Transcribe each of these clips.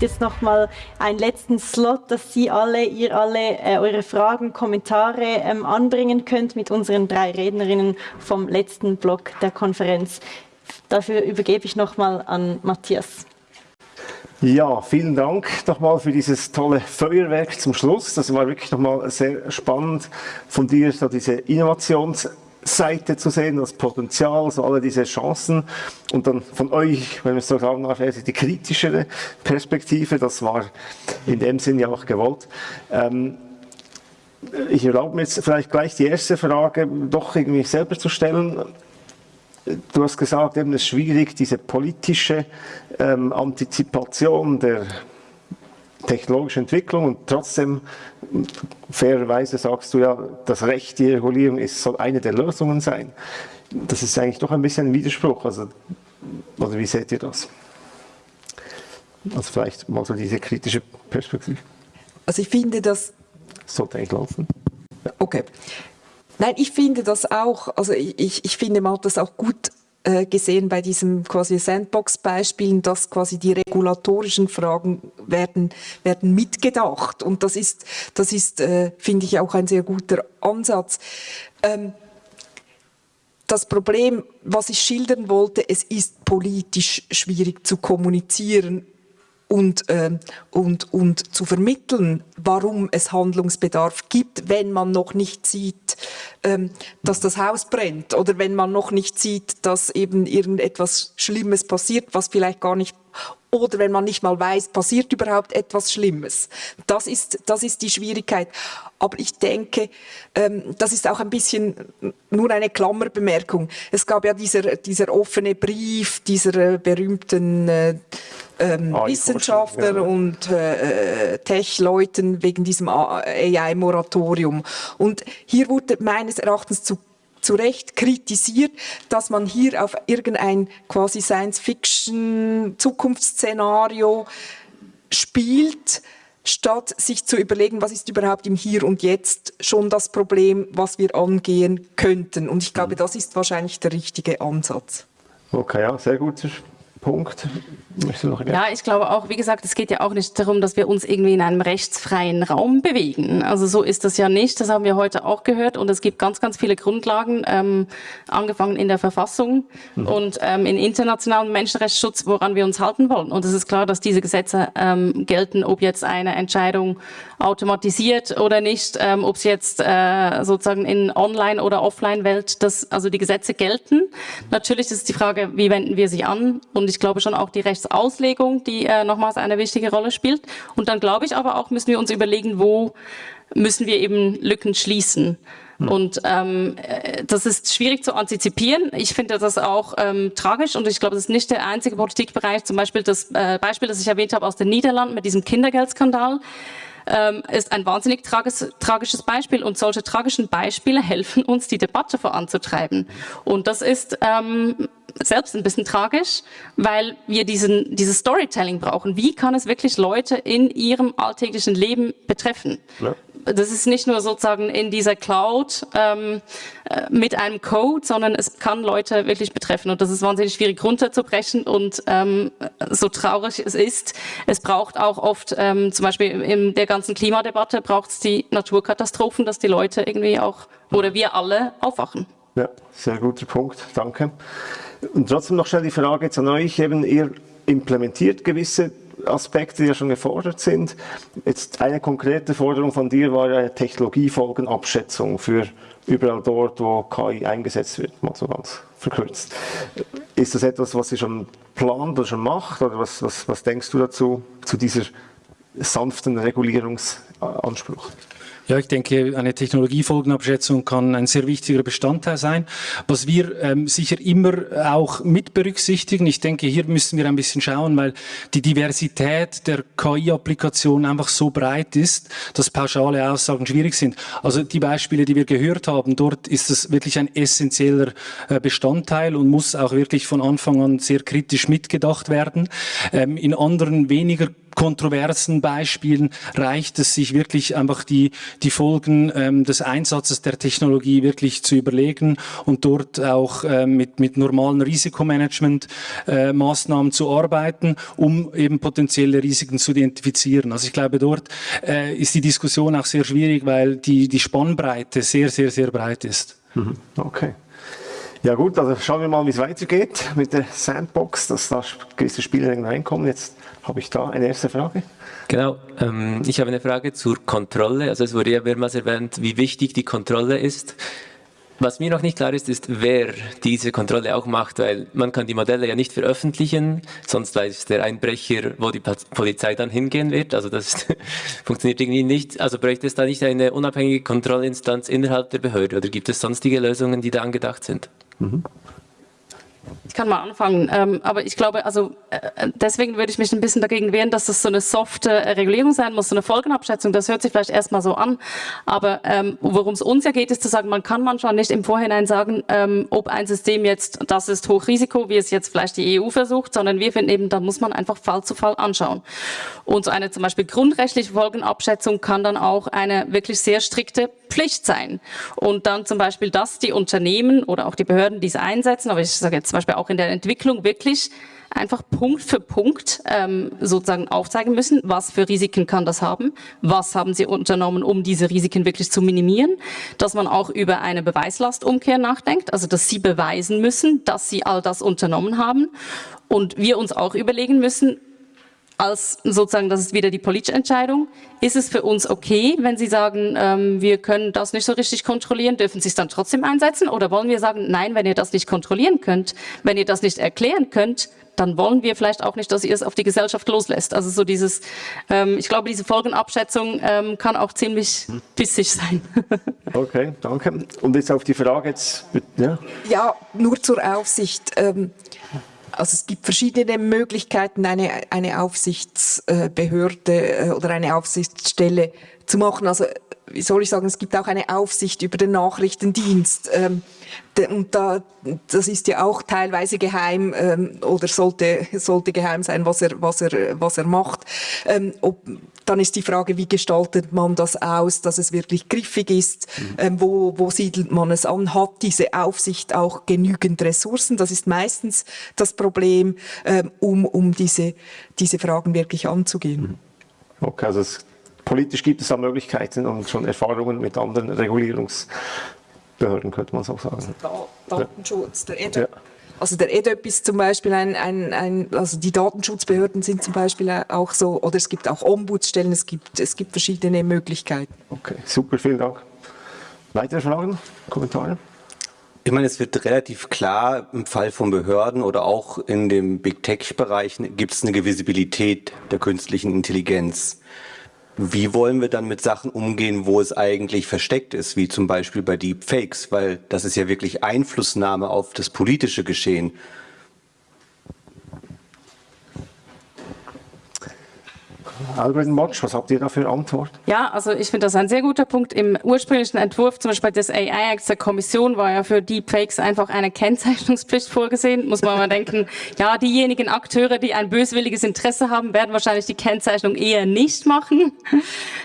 gibt jetzt noch mal einen letzten Slot, dass Sie alle, ihr alle äh, eure Fragen, Kommentare ähm, anbringen könnt mit unseren drei Rednerinnen vom letzten Block der Konferenz. Dafür übergebe ich noch mal an Matthias. Ja, vielen Dank nochmal für dieses tolle Feuerwerk zum Schluss. Das war wirklich nochmal sehr spannend von dir, so diese Innovationsseite zu sehen, das Potenzial, so alle diese Chancen. Und dann von euch, wenn wir es so sagen darf, die kritischere Perspektive, das war in dem Sinn ja auch gewollt. Ähm, ich erlaube mir jetzt vielleicht gleich die erste Frage doch irgendwie selber zu stellen. Du hast gesagt, eben es ist schwierig, diese politische ähm, Antizipation der technologischen Entwicklung und trotzdem fairerweise sagst du ja, das Recht, die Regulierung ist, soll eine der Lösungen sein. Das ist eigentlich doch ein bisschen ein Widerspruch. Also, oder wie seht ihr das? Also vielleicht mal so diese kritische Perspektive. Also ich finde, dass... Sollte eigentlich laufen. Okay. Nein, ich finde das auch, also ich, ich finde, man hat das auch gut gesehen bei diesem quasi Sandbox-Beispielen, dass quasi die regulatorischen Fragen werden, werden mitgedacht. Und das ist, das ist, äh, finde ich, auch ein sehr guter Ansatz. Ähm, das Problem, was ich schildern wollte, es ist politisch schwierig zu kommunizieren und, äh, und, und zu vermitteln, warum es Handlungsbedarf gibt, wenn man noch nicht sieht, ähm, dass das Haus brennt oder wenn man noch nicht sieht, dass eben irgendetwas Schlimmes passiert, was vielleicht gar nicht oder wenn man nicht mal weiß, passiert überhaupt etwas Schlimmes. Das ist, das ist die Schwierigkeit. Aber ich denke, ähm, das ist auch ein bisschen nur eine Klammerbemerkung. Es gab ja dieser, dieser offene Brief dieser äh, berühmten äh, ähm, ah, Wissenschaftler ja. und äh, Tech-Leuten wegen diesem AI-Moratorium. Und hier wurde meines Erachtens zu zu Recht kritisiert, dass man hier auf irgendein quasi Science-Fiction-Zukunftsszenario spielt, statt sich zu überlegen, was ist überhaupt im Hier und Jetzt schon das Problem, was wir angehen könnten. Und ich glaube, mhm. das ist wahrscheinlich der richtige Ansatz. Okay, ja, sehr gut. Punkt. Ja, ich glaube auch, wie gesagt, es geht ja auch nicht darum, dass wir uns irgendwie in einem rechtsfreien Raum bewegen. Also so ist das ja nicht, das haben wir heute auch gehört und es gibt ganz, ganz viele Grundlagen, ähm, angefangen in der Verfassung mhm. und ähm, in internationalen Menschenrechtsschutz, woran wir uns halten wollen. Und es ist klar, dass diese Gesetze ähm, gelten, ob jetzt eine Entscheidung automatisiert oder nicht, ähm, ob es jetzt äh, sozusagen in Online- oder Offline-Welt, also die Gesetze gelten. Natürlich ist die Frage, wie wenden wir sie an und ich glaube schon auch die Rechtsauslegung, die äh, nochmals eine wichtige Rolle spielt. Und dann glaube ich aber auch, müssen wir uns überlegen, wo müssen wir eben Lücken schließen. Und ähm, äh, das ist schwierig zu antizipieren. Ich finde das auch ähm, tragisch und ich glaube, das ist nicht der einzige Politikbereich. Zum Beispiel das äh, Beispiel, das ich erwähnt habe aus den Niederlanden mit diesem Kindergeldskandal ähm, ist ein wahnsinnig trages, tragisches Beispiel und solche tragischen Beispiele helfen uns, die Debatte voranzutreiben. Und das ist ähm, selbst ein bisschen tragisch, weil wir diesen, dieses Storytelling brauchen. Wie kann es wirklich Leute in ihrem alltäglichen Leben betreffen? Ja. Das ist nicht nur sozusagen in dieser Cloud ähm, äh, mit einem Code, sondern es kann Leute wirklich betreffen. Und das ist wahnsinnig schwierig runterzubrechen. Und ähm, so traurig es ist, es braucht auch oft, ähm, zum Beispiel in der ganzen Klimadebatte, braucht es die Naturkatastrophen, dass die Leute irgendwie auch, oder wir alle aufwachen. Ja, sehr guter Punkt. Danke. Und trotzdem noch schnell die Frage jetzt an euch, eben ihr implementiert gewisse Aspekte, die ja schon gefordert sind. Jetzt eine konkrete Forderung von dir war eine Technologiefolgenabschätzung für überall dort, wo KI eingesetzt wird, mal so ganz verkürzt. Ist das etwas, was ihr schon plant oder schon macht, oder was, was, was denkst du dazu, zu dieser sanften Regulierungsanspruch? Ja, ich denke, eine Technologiefolgenabschätzung kann ein sehr wichtiger Bestandteil sein. Was wir ähm, sicher immer auch mit berücksichtigen, ich denke, hier müssen wir ein bisschen schauen, weil die Diversität der KI-Applikation einfach so breit ist, dass pauschale Aussagen schwierig sind. Also die Beispiele, die wir gehört haben, dort ist es wirklich ein essentieller äh, Bestandteil und muss auch wirklich von Anfang an sehr kritisch mitgedacht werden. Ähm, in anderen weniger kontroversen Beispielen reicht es, sich wirklich einfach die, die Folgen ähm, des Einsatzes der Technologie wirklich zu überlegen und dort auch äh, mit, mit normalen Risikomanagement-Maßnahmen äh, zu arbeiten, um eben potenzielle Risiken zu identifizieren. Also ich glaube, dort äh, ist die Diskussion auch sehr schwierig, weil die, die Spannbreite sehr, sehr, sehr breit ist. Mhm. Okay. Ja gut, also schauen wir mal, wie es weitergeht mit der Sandbox, dass da gewisse Spielregeln reinkommen. Jetzt habe ich da eine erste Frage. Genau, ähm, ich habe eine Frage zur Kontrolle. Also es wurde ja mehrmals erwähnt, wie wichtig die Kontrolle ist. Was mir noch nicht klar ist, ist, wer diese Kontrolle auch macht, weil man kann die Modelle ja nicht veröffentlichen, sonst weiß der Einbrecher, wo die Polizei dann hingehen wird. Also das funktioniert irgendwie nicht. Also bräuchte es da nicht eine unabhängige Kontrollinstanz innerhalb der Behörde oder gibt es sonstige Lösungen, die da angedacht sind? Mhm. Ich kann mal anfangen, ähm, aber ich glaube, also äh, deswegen würde ich mich ein bisschen dagegen wehren, dass das so eine softe äh, Regulierung sein muss, so eine Folgenabschätzung. Das hört sich vielleicht erstmal so an, aber ähm, worum es uns ja geht, ist zu sagen, man kann manchmal nicht im Vorhinein sagen, ähm, ob ein System jetzt, das ist Hochrisiko, wie es jetzt vielleicht die EU versucht, sondern wir finden eben, da muss man einfach Fall zu Fall anschauen. Und so eine zum Beispiel grundrechtliche Folgenabschätzung kann dann auch eine wirklich sehr strikte Pflicht sein. Und dann zum Beispiel, dass die Unternehmen oder auch die Behörden diese einsetzen, aber ich sage jetzt zum Beispiel auch in der Entwicklung wirklich einfach Punkt für Punkt ähm, sozusagen aufzeigen müssen, was für Risiken kann das haben, was haben sie unternommen, um diese Risiken wirklich zu minimieren, dass man auch über eine Beweislastumkehr nachdenkt, also dass sie beweisen müssen, dass sie all das unternommen haben und wir uns auch überlegen müssen, als sozusagen, das ist wieder die politische Entscheidung. Ist es für uns okay, wenn Sie sagen, ähm, wir können das nicht so richtig kontrollieren, dürfen Sie es dann trotzdem einsetzen? Oder wollen wir sagen, nein, wenn ihr das nicht kontrollieren könnt, wenn ihr das nicht erklären könnt, dann wollen wir vielleicht auch nicht, dass ihr es auf die Gesellschaft loslässt. Also so dieses, ähm, ich glaube, diese Folgenabschätzung ähm, kann auch ziemlich bissig sein. okay, danke. Und jetzt auf die Frage jetzt, ja? Ja, nur zur Aufsicht. Ähm, also es gibt verschiedene Möglichkeiten, eine, eine Aufsichtsbehörde äh, oder eine Aufsichtsstelle zu machen. Also wie soll ich sagen, es gibt auch eine Aufsicht über den Nachrichtendienst. Ähm, und da, das ist ja auch teilweise geheim ähm, oder sollte, sollte geheim sein, was er, was er, was er macht. Ähm, ob, dann ist die Frage, wie gestaltet man das aus, dass es wirklich griffig ist? Mhm. Ähm, wo, wo siedelt man es an? Hat diese Aufsicht auch genügend Ressourcen? Das ist meistens das Problem, ähm, um, um diese, diese Fragen wirklich anzugehen. Mhm. Okay, also es, politisch gibt es da Möglichkeiten und schon Erfahrungen mit anderen Regulierungsbehörden, könnte man so sagen. Also Datenschutz, der EDA. Ja. Also der EDEP ist zum Beispiel ein, ein, ein, also die Datenschutzbehörden sind zum Beispiel auch so, oder es gibt auch Ombudsstellen, es gibt, es gibt verschiedene Möglichkeiten. Okay, super, vielen Dank. Weitere Fragen, Kommentare? Ich meine, es wird relativ klar, im Fall von Behörden oder auch in dem Big Tech-Bereich gibt es eine Visibilität der künstlichen Intelligenz. Wie wollen wir dann mit Sachen umgehen, wo es eigentlich versteckt ist, wie zum Beispiel bei Deepfakes, weil das ist ja wirklich Einflussnahme auf das politische Geschehen. Algorithm Watch, was habt ihr da für Antwort? Ja, also ich finde das ein sehr guter Punkt. Im ursprünglichen Entwurf, zum Beispiel des AI Acts der Kommission, war ja für Deepfakes einfach eine Kennzeichnungspflicht vorgesehen. Muss man mal denken, ja, diejenigen Akteure, die ein böswilliges Interesse haben, werden wahrscheinlich die Kennzeichnung eher nicht machen.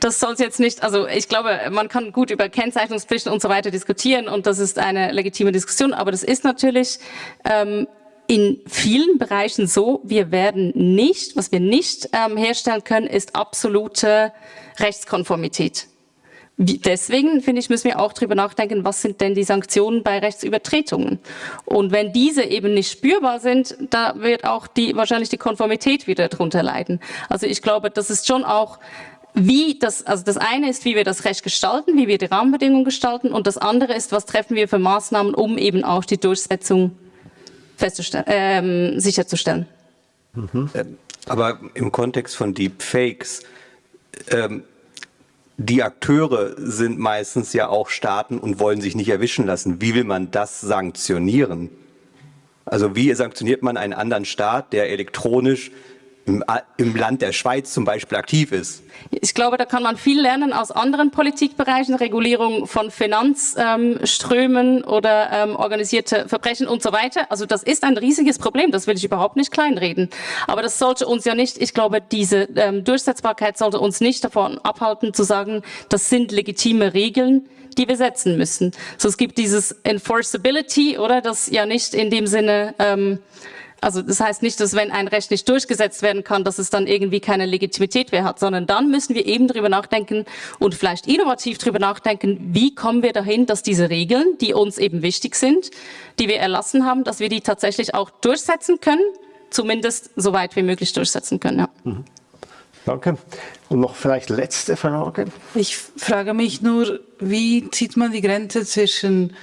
Das soll es jetzt nicht, also ich glaube, man kann gut über Kennzeichnungspflichten und so weiter diskutieren und das ist eine legitime Diskussion, aber das ist natürlich ähm, in vielen Bereichen so, wir werden nicht, was wir nicht ähm, herstellen können, ist absolute Rechtskonformität. Wie, deswegen, finde ich, müssen wir auch darüber nachdenken, was sind denn die Sanktionen bei Rechtsübertretungen? Und wenn diese eben nicht spürbar sind, da wird auch die, wahrscheinlich die Konformität wieder darunter leiden. Also ich glaube, das ist schon auch wie das, also das eine ist, wie wir das Recht gestalten, wie wir die Rahmenbedingungen gestalten und das andere ist, was treffen wir für Maßnahmen, um eben auch die Durchsetzung festzustellen, ähm, sicherzustellen. Mhm. Aber im Kontext von Deepfakes, ähm, die Akteure sind meistens ja auch Staaten und wollen sich nicht erwischen lassen. Wie will man das sanktionieren? Also wie sanktioniert man einen anderen Staat, der elektronisch im, im Land der Schweiz zum Beispiel aktiv ist? Ich glaube, da kann man viel lernen aus anderen Politikbereichen, Regulierung von Finanzströmen ähm, oder ähm, organisierte Verbrechen und so weiter. Also das ist ein riesiges Problem, das will ich überhaupt nicht kleinreden. Aber das sollte uns ja nicht, ich glaube, diese ähm, Durchsetzbarkeit sollte uns nicht davon abhalten zu sagen, das sind legitime Regeln, die wir setzen müssen. So es gibt dieses Enforceability, oder das ja nicht in dem Sinne ähm, also das heißt nicht, dass wenn ein Recht nicht durchgesetzt werden kann, dass es dann irgendwie keine Legitimität mehr hat, sondern dann müssen wir eben darüber nachdenken und vielleicht innovativ darüber nachdenken, wie kommen wir dahin, dass diese Regeln, die uns eben wichtig sind, die wir erlassen haben, dass wir die tatsächlich auch durchsetzen können, zumindest so weit wie möglich durchsetzen können. Ja. Mhm. Danke. Und noch vielleicht letzte Frage. Ich frage mich nur, wie zieht man die Grenze zwischen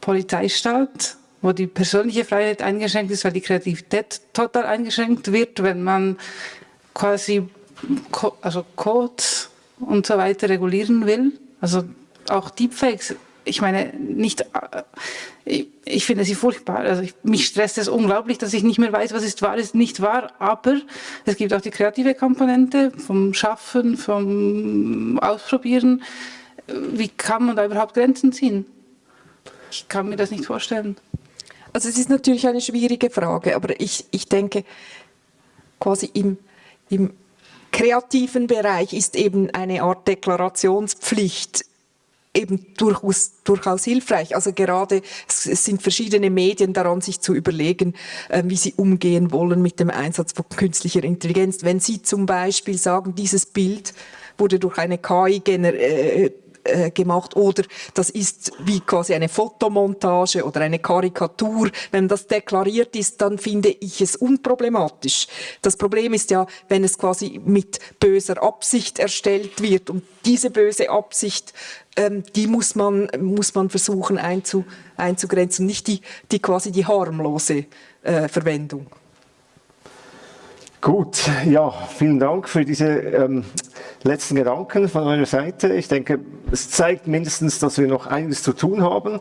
Polizeistaat wo die persönliche Freiheit eingeschränkt ist, weil die Kreativität total eingeschränkt wird, wenn man quasi also Codes und so weiter regulieren will. Also auch Deepfakes. Ich meine, nicht, äh, ich, ich finde sie furchtbar. Also ich, mich stresst es unglaublich, dass ich nicht mehr weiß, was ist wahr, ist nicht wahr. Aber es gibt auch die kreative Komponente vom Schaffen, vom Ausprobieren. Wie kann man da überhaupt Grenzen ziehen? Ich kann mir das nicht vorstellen. Also es ist natürlich eine schwierige Frage, aber ich, ich denke, quasi im, im kreativen Bereich ist eben eine Art Deklarationspflicht eben durchaus, durchaus hilfreich. Also gerade es, es, sind verschiedene Medien daran, sich zu überlegen, äh, wie sie umgehen wollen mit dem Einsatz von künstlicher Intelligenz. Wenn Sie zum Beispiel sagen, dieses Bild wurde durch eine KI generiert, äh, äh, gemacht oder das ist wie quasi eine Fotomontage oder eine Karikatur. Wenn das deklariert ist, dann finde ich es unproblematisch. Das Problem ist ja, wenn es quasi mit böser Absicht erstellt wird und diese böse Absicht, ähm, die muss man, muss man versuchen einzu, einzugrenzen, nicht die, die quasi die harmlose äh, Verwendung. Gut, ja, vielen Dank für diese ähm, letzten Gedanken von eurer Seite. Ich denke, es zeigt mindestens, dass wir noch einiges zu tun haben.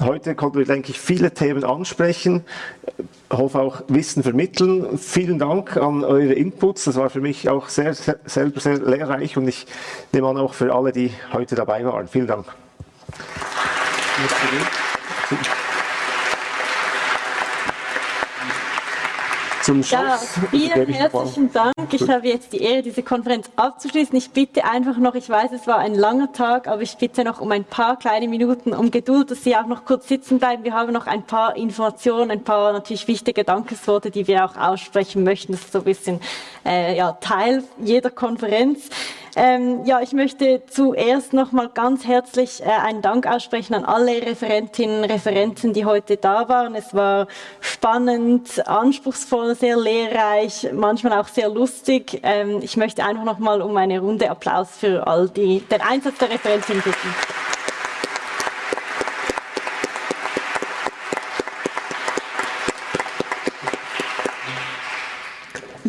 Heute konnten wir, denke ich, viele Themen ansprechen, ich hoffe auch Wissen vermitteln. Vielen Dank an eure Inputs. Das war für mich auch sehr, sehr, selber sehr lehrreich und ich nehme an auch für alle, die heute dabei waren. Vielen Dank. Zum Schluss. Ja, vielen herzlichen Dank. Ich habe jetzt die Ehre, diese Konferenz abzuschließen. Ich bitte einfach noch, ich weiß, es war ein langer Tag, aber ich bitte noch um ein paar kleine Minuten um Geduld, dass Sie auch noch kurz sitzen bleiben. Wir haben noch ein paar Informationen, ein paar natürlich wichtige Dankesworte, die wir auch aussprechen möchten. Das ist so ein bisschen äh, ja, Teil jeder Konferenz. Ähm, ja, ich möchte zuerst noch mal ganz herzlich äh, einen Dank aussprechen an alle Referentinnen und Referenten, die heute da waren. Es war spannend, anspruchsvoll, sehr lehrreich, manchmal auch sehr lustig. Ähm, ich möchte einfach noch mal um eine Runde Applaus für all die, den Einsatz der Referentinnen bitten.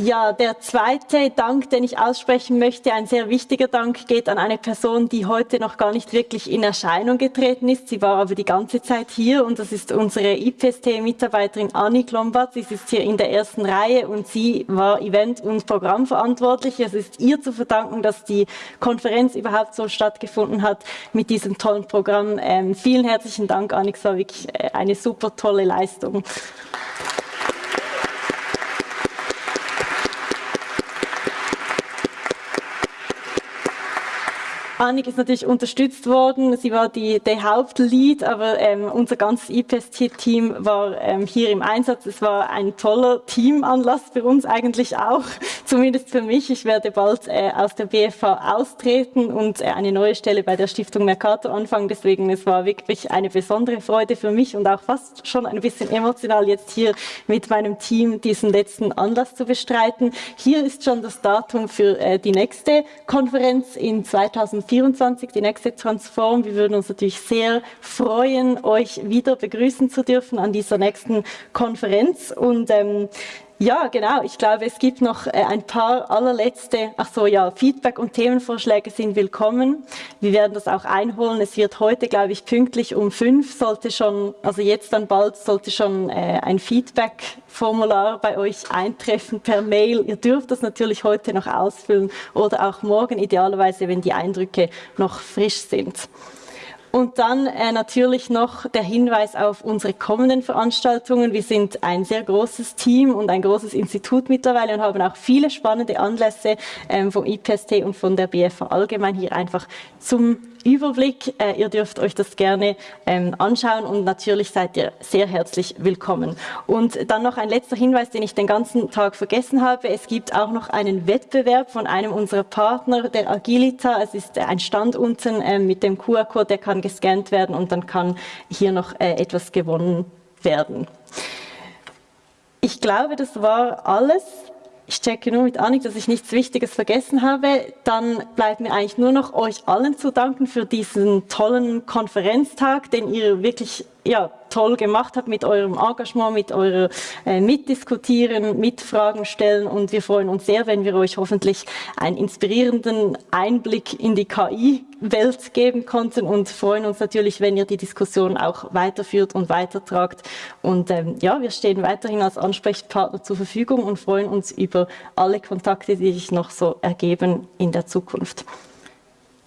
Ja, der zweite Dank, den ich aussprechen möchte, ein sehr wichtiger Dank, geht an eine Person, die heute noch gar nicht wirklich in Erscheinung getreten ist. Sie war aber die ganze Zeit hier und das ist unsere IPST-Mitarbeiterin Anni Klombart. Sie sitzt hier in der ersten Reihe und sie war Event- und Programmverantwortlich. Es ist ihr zu verdanken, dass die Konferenz überhaupt so stattgefunden hat mit diesem tollen Programm. Ähm, vielen herzlichen Dank, Anni. Es war wirklich äh, eine super tolle Leistung. Annik ist natürlich unterstützt worden. Sie war die, der Hauptlead, aber ähm, unser ganzes IPST-Team war ähm, hier im Einsatz. Es war ein toller Teamanlass für uns eigentlich auch, zumindest für mich. Ich werde bald äh, aus der BFH austreten und äh, eine neue Stelle bei der Stiftung Mercator anfangen. Deswegen, es war wirklich eine besondere Freude für mich und auch fast schon ein bisschen emotional jetzt hier mit meinem Team diesen letzten Anlass zu bestreiten. Hier ist schon das Datum für äh, die nächste Konferenz in 2024. 2024, die nächste Transform. Wir würden uns natürlich sehr freuen, euch wieder begrüßen zu dürfen an dieser nächsten Konferenz. Und ähm, Ja, genau. Ich glaube, es gibt noch äh, ein paar allerletzte, ach so, ja, Feedback und Themenvorschläge sind willkommen. Wir werden das auch einholen. Es wird heute, glaube ich, pünktlich um fünf sollte schon, also jetzt dann bald sollte schon äh, ein Feedback-Formular bei euch eintreffen per Mail. Ihr dürft das natürlich heute noch ausfüllen oder auch morgen, idealerweise, wenn die Eindrücke noch frisch sind. Und dann äh, natürlich noch der Hinweis auf unsere kommenden Veranstaltungen. Wir sind ein sehr großes Team und ein großes Institut mittlerweile und haben auch viele spannende Anlässe ähm, vom IPST und von der BFA allgemein hier einfach zum Überblick. Äh, ihr dürft euch das gerne ähm, anschauen und natürlich seid ihr sehr herzlich willkommen. Und dann noch ein letzter Hinweis, den ich den ganzen Tag vergessen habe. Es gibt auch noch einen Wettbewerb von einem unserer Partner, der Agilita. Es ist ein Stand unten äh, mit dem QR-Code, der kann gescannt werden und dann kann hier noch äh, etwas gewonnen werden. Ich glaube, das war alles ich checke nur mit Annik, dass ich nichts Wichtiges vergessen habe. Dann bleibt mir eigentlich nur noch euch allen zu danken für diesen tollen Konferenztag, den ihr wirklich ja, toll gemacht habt mit eurem Engagement, mit eurer äh, Mitdiskutieren, Mitfragen stellen und wir freuen uns sehr, wenn wir euch hoffentlich einen inspirierenden Einblick in die KI-Welt geben konnten und freuen uns natürlich, wenn ihr die Diskussion auch weiterführt und weitertragt. Und ähm, ja, wir stehen weiterhin als Ansprechpartner zur Verfügung und freuen uns über alle Kontakte, die sich noch so ergeben in der Zukunft.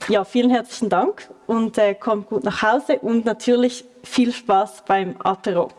Ja, vielen herzlichen Dank und äh, kommt gut nach Hause und natürlich viel Spaß beim Apero.